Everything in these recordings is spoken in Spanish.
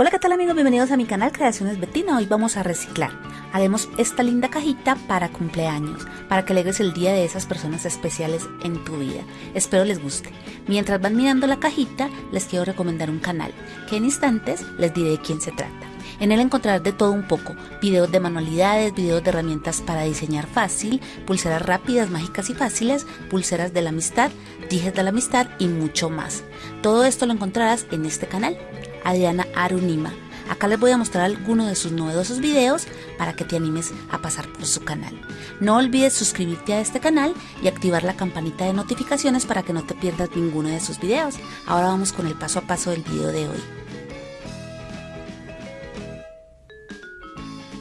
Hola qué tal amigos, bienvenidos a mi canal Creaciones Betina, hoy vamos a reciclar. Haremos esta linda cajita para cumpleaños, para que alegres el día de esas personas especiales en tu vida. Espero les guste. Mientras van mirando la cajita, les quiero recomendar un canal, que en instantes les diré de quién se trata. En él encontrarás de todo un poco, videos de manualidades, videos de herramientas para diseñar fácil, pulseras rápidas, mágicas y fáciles, pulseras de la amistad, dijes de la amistad y mucho más. Todo esto lo encontrarás en este canal, Adriana Arunima. Acá les voy a mostrar algunos de sus novedosos videos para que te animes a pasar por su canal. No olvides suscribirte a este canal y activar la campanita de notificaciones para que no te pierdas ninguno de sus videos. Ahora vamos con el paso a paso del video de hoy.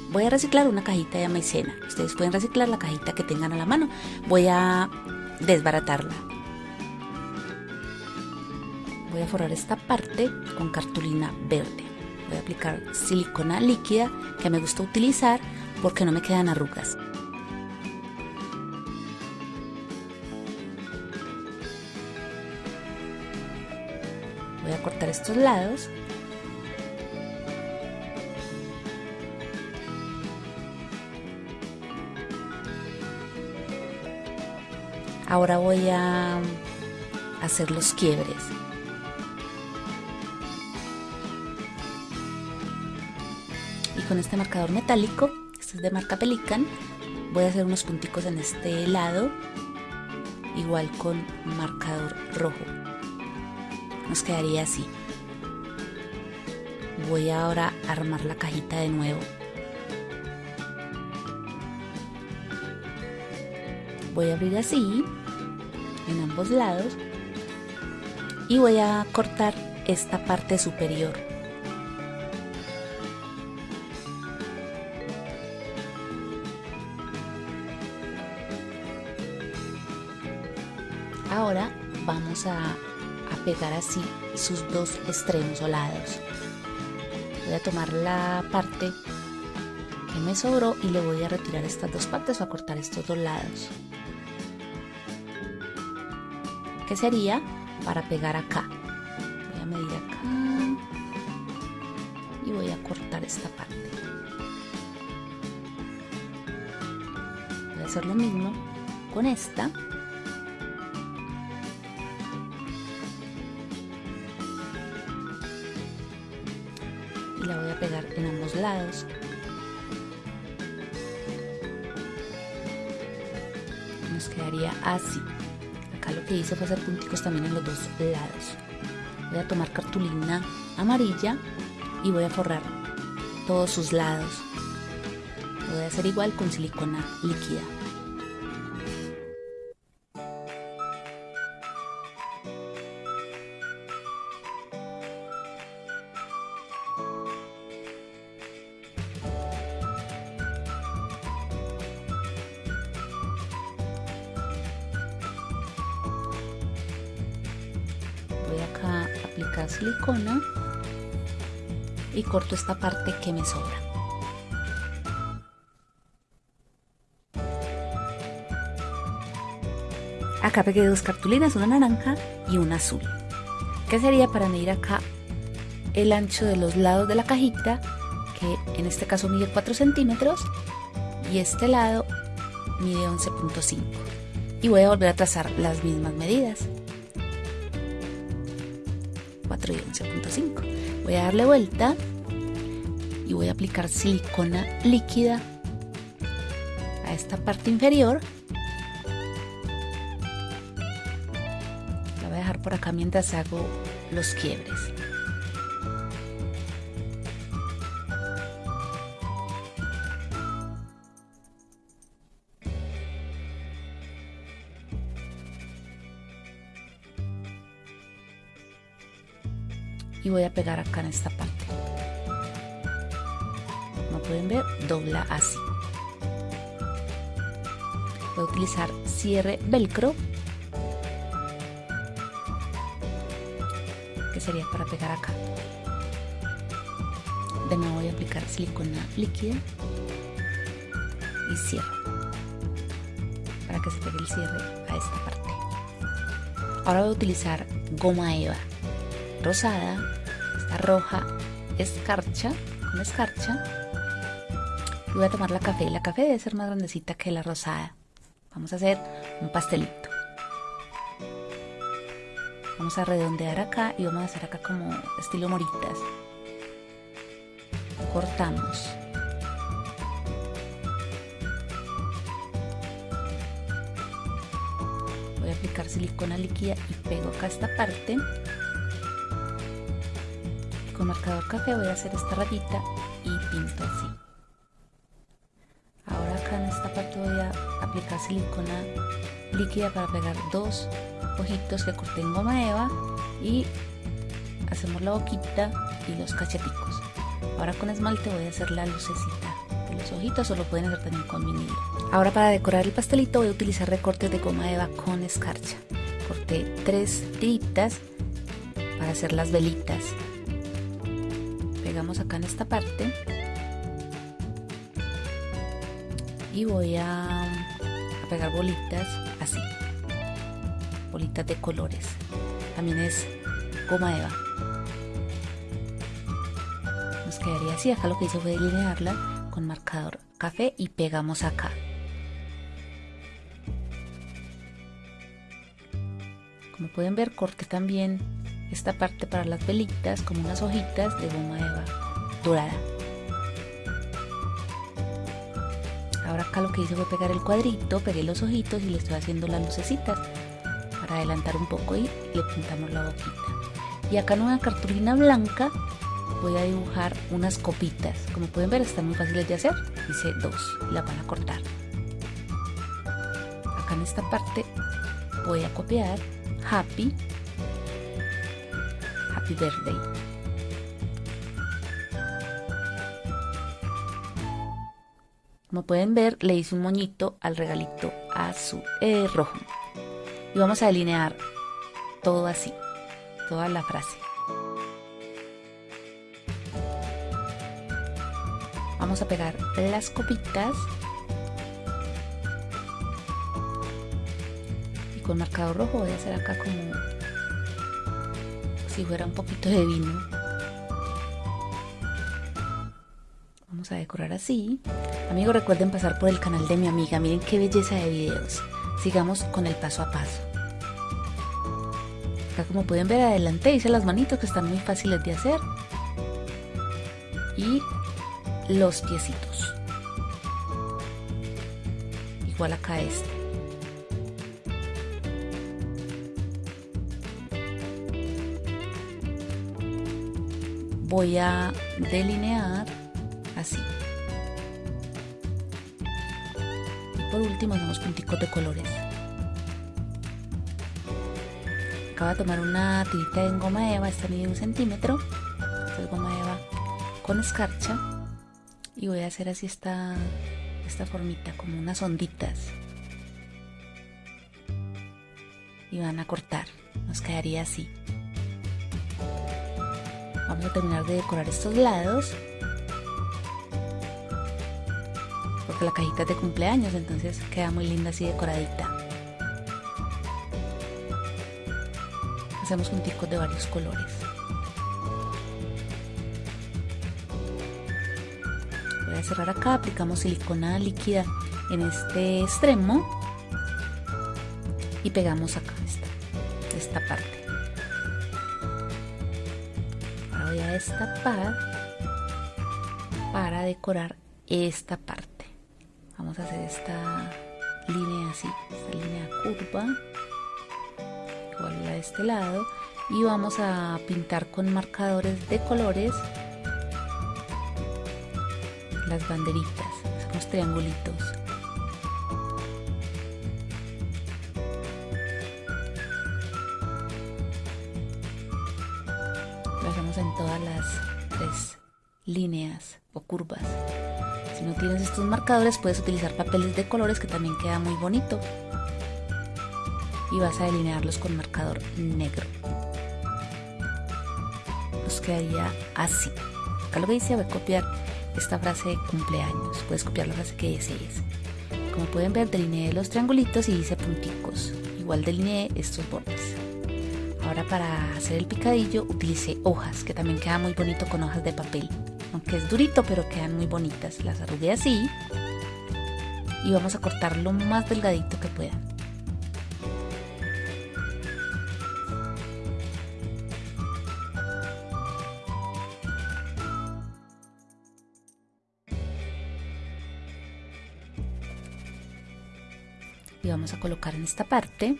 Voy a reciclar una cajita de maicena. Ustedes pueden reciclar la cajita que tengan a la mano. Voy a desbaratarla. Voy a forrar esta parte con cartulina verde. Voy a aplicar silicona líquida que me gusta utilizar porque no me quedan arrugas. Voy a cortar estos lados Ahora voy a hacer los quiebres. Y con este marcador metálico, este es de marca Pelican, voy a hacer unos punticos en este lado, igual con marcador rojo. Nos quedaría así. Voy ahora a armar la cajita de nuevo. voy a abrir así en ambos lados y voy a cortar esta parte superior ahora vamos a, pegar así sus dos extremos o lados voy a tomar la parte que me sobró y le voy a retirar estas dos partes o a cortar estos dos lados que sería para pegar acá. Voy a medir acá y voy a cortar esta parte. Voy a hacer lo mismo con esta. Nos quedaría así lo que hice fue hacer punticos también en los dos lados. Voy a tomar cartulina amarilla y voy a forrar todos sus lados. Lo voy a hacer igual con silicona líquida. Corto esta parte que me sobra. Acá pegué dos cartulinas, una naranja y una azul. ¿Qué sería para medir acá el ancho de los lados de la cajita? Que en este caso mide 4 centímetros y este lado mide 11.5. Y voy a volver a trazar las mismas medidas. 4 y 11.5. Voy a darle vuelta voy a aplicar silicona líquida a esta parte inferior. La voy a dejar por acá mientras hago los quiebres. y voy a pegar acá en esta parte pueden ver dobla así. Voy a utilizar cierre velcro que sería para pegar acá. De nuevo voy a aplicar silicona líquida y cierro para que se pegue el cierre a esta parte. Ahora voy a utilizar goma eva rosada, esta roja escarcha, con escarcha. Y voy a tomar la café. La café debe ser más grandecita que la rosada. Vamos a hacer un pastelito. Vamos a redondear acá y vamos a hacer acá como estilo moritas. Cortamos. Voy a aplicar silicona líquida y pego acá esta parte. Con marcador café voy a hacer esta rayita y pinto así. Acá en esta parte voy a aplicar silicona líquida para pegar dos ojitos que corté en goma eva y hacemos la boquita y los cacheticos. Ahora con esmalte voy a hacer la lucecita de los ojitos o lo pueden hacer también con vinilo. Ahora para decorar el pastelito voy a utilizar recortes de goma eva con escarcha. Corté tres tiritas para hacer las velitas. Pegamos acá en esta parte y voy a, pegar bolitas así bolitas de colores. También es goma eva. Nos quedaría así. Acá lo que hice fue delinearla con marcador café y pegamos acá. Como pueden ver, corté también esta parte para las velitas como unas hojitas de goma eva dorada. Lo que hice fue pegar el cuadrito, pegué los ojitos y le estoy haciendo las lucecitas para adelantar un poco y le pintamos la boquita. Y acá en una cartulina blanca voy a dibujar unas copitas. Como pueden ver están muy fáciles de hacer. Hice dos y la van a cortar. Acá en esta parte voy a copiar Happy Happy Birthday. Como pueden ver, le hice un moñito al regalito azul, eh, rojo y vamos a delinear todo así, toda la frase. Vamos a pegar las copitas y con marcador rojo voy a hacer acá como si fuera un poquito de vino. A decorar así. Amigos, recuerden pasar por el canal de mi amiga. Miren qué belleza de videos. Sigamos con el paso a paso. Acá como pueden ver adelante hice las manitos que están muy fáciles de hacer. Y los piecitos. Igual acá este. Voy a delinear último hacemos punticos de colores. Acabo de tomar una tirita en goma eva, esta mide un centímetro. Es goma eva con escarcha. Y voy a hacer así esta, esta formita, como unas onditas. Y van a cortar, nos quedaría así. Vamos a terminar de decorar estos lados la cajita es de cumpleaños, entonces queda muy linda así decoradita. Hacemos punticos de varios colores. Voy a cerrar acá, aplicamos silicona líquida en este extremo y pegamos acá esta, esta parte. Ahora voy a destapar para decorar esta parte hacer esta línea así, esta línea curva, igual la de este lado, y vamos a pintar con marcadores de colores las banderitas, hacemos triangulitos. Estos marcadores puedes utilizar papeles de colores que también queda muy bonito. Y vas a delinearlos con marcador negro. Nos quedaría así. Acá lo que dice voy a copiar esta frase de cumpleaños. Puedes copiar la frase que desees. Como pueden ver delineé los triangulitos y hice punticos. Igual delineé estos bordes. Ahora para hacer el picadillo utilicé hojas, que también queda muy bonito con hojas de papel. Aunque es durito, pero quedan muy bonitas. Las arrugué así. Y vamos a cortar lo más delgadito que pueda. Y vamos a colocar en esta parte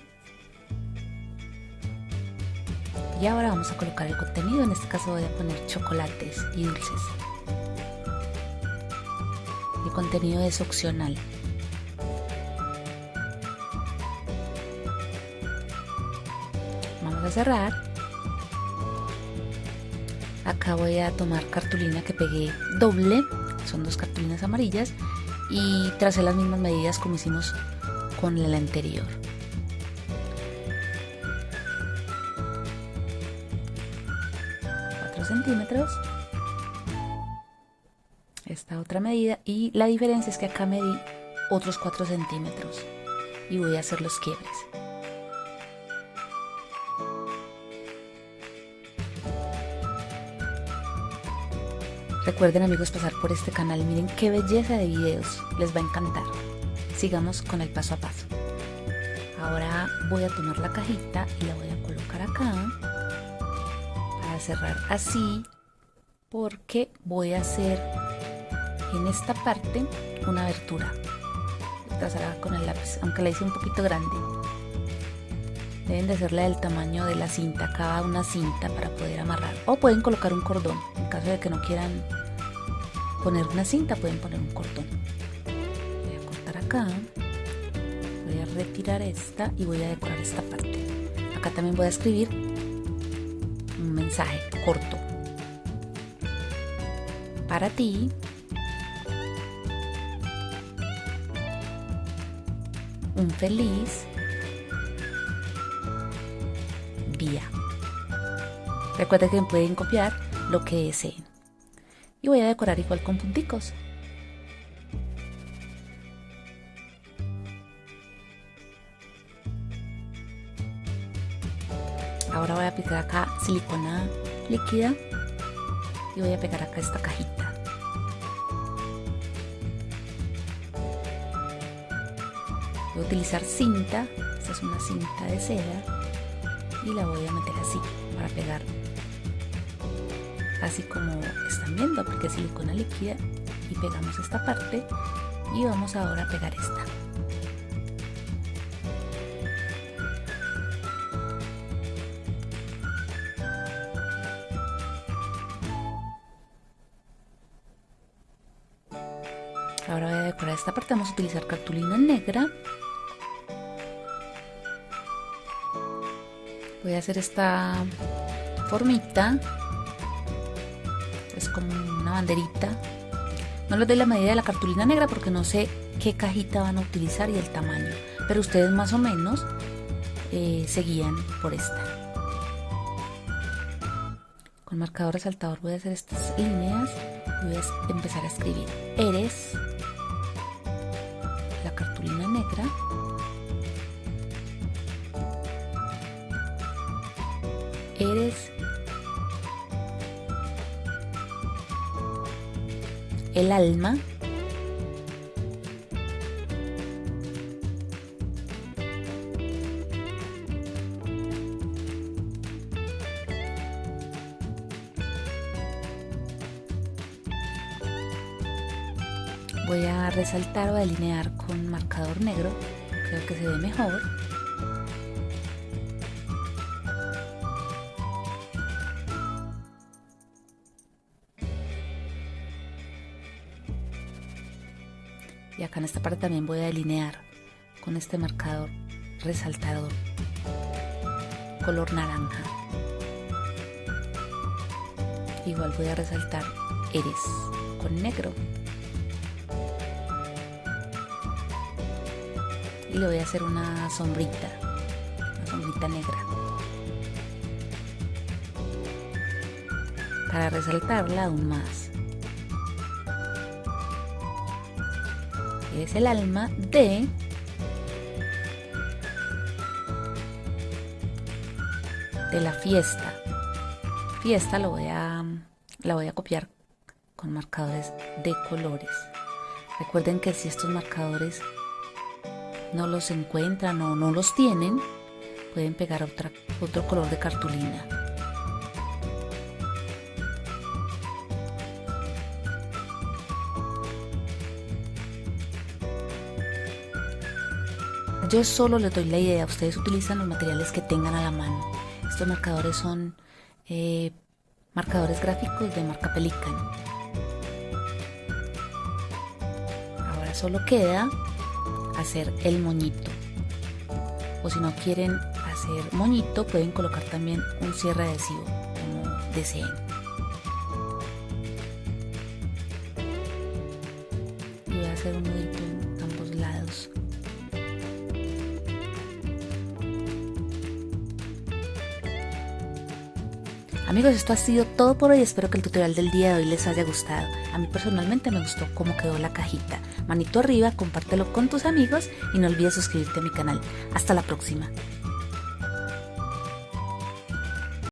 y ahora vamos a colocar el contenido, en este caso voy a poner chocolates y dulces. Contenido es opcional. Vamos a cerrar. Acá voy a tomar cartulina que pegué doble, son dos cartulinas amarillas y tracé las mismas medidas como hicimos con la anterior. centímetros otra medida y la diferencia es que acá medí otros 4 centímetros y voy a hacer los quiebres. Recuerden amigos pasar por este canal. Miren qué belleza de videos. Les va a encantar. Sigamos con el paso a paso. Ahora voy a tomar la cajita y la voy a colocar acá cerrar así porque voy a hacer en esta parte una abertura. Trazarla con el lápiz aunque la hice un poquito grande. Deben de hacerla del tamaño de la cinta cada una cinta para poder amarrar. O pueden colocar un cordón. En caso de que no quieran poner una cinta pueden poner un cordón. Voy a cortar acá. Voy a retirar esta y voy a decorar esta parte. Acá también voy a escribir un mensaje corto. Para ti. Un feliz día. Recuerda que pueden copiar lo que deseen. Y voy a decorar igual con punticos. Ahora voy a aplicar acá silicona líquida y voy a pegar acá esta cajita. Utilizar cinta, esta es una cinta de seda y la voy a meter así para pegar así como están viendo porque silicona líquida y pegamos esta parte y vamos ahora a pegar esta Ahora voy a decorar esta parte, vamos a utilizar cartulina negra. Voy a hacer esta formita. Es como una banderita. No les doy la medida de la cartulina negra porque no sé qué cajita van a utilizar y el tamaño. Pero ustedes más o menos eh, se guían por esta. Con marcador resaltador voy a hacer estas líneas y voy a empezar a escribir. Eres eres el alma. Voy a resaltar o delinear con marcador negro. Creo que se ve mejor y acá en esta parte también voy a delinear con este marcador resaltador color naranja igual voy a resaltar eres con negro y le voy a hacer una sombrita, una sombrita negra. Para resaltarla aún más. Es el alma de de la fiesta. Fiesta lo voy a, la voy a copiar con marcadores de colores. Recuerden que si estos marcadores no los encuentran o no los tienen, pueden pegar otra, otro color de cartulina. Yo solo les doy la idea, ustedes utilizan los materiales que tengan a la mano. Estos marcadores son eh, marcadores gráficos de marca Pelican. Ahora solo queda hacer el moñito. O si no quieren hacer moñito, pueden colocar también un cierre adhesivo, como deseen. Y voy a hacer un nudito en ambos lados. Amigos, esto ha sido todo por hoy. Espero que el tutorial del día de hoy les haya gustado. A mí personalmente me gustó cómo quedó la cajita. Manito arriba, compártelo con tus amigos y no olvides suscribirte a mi canal. Hasta la próxima.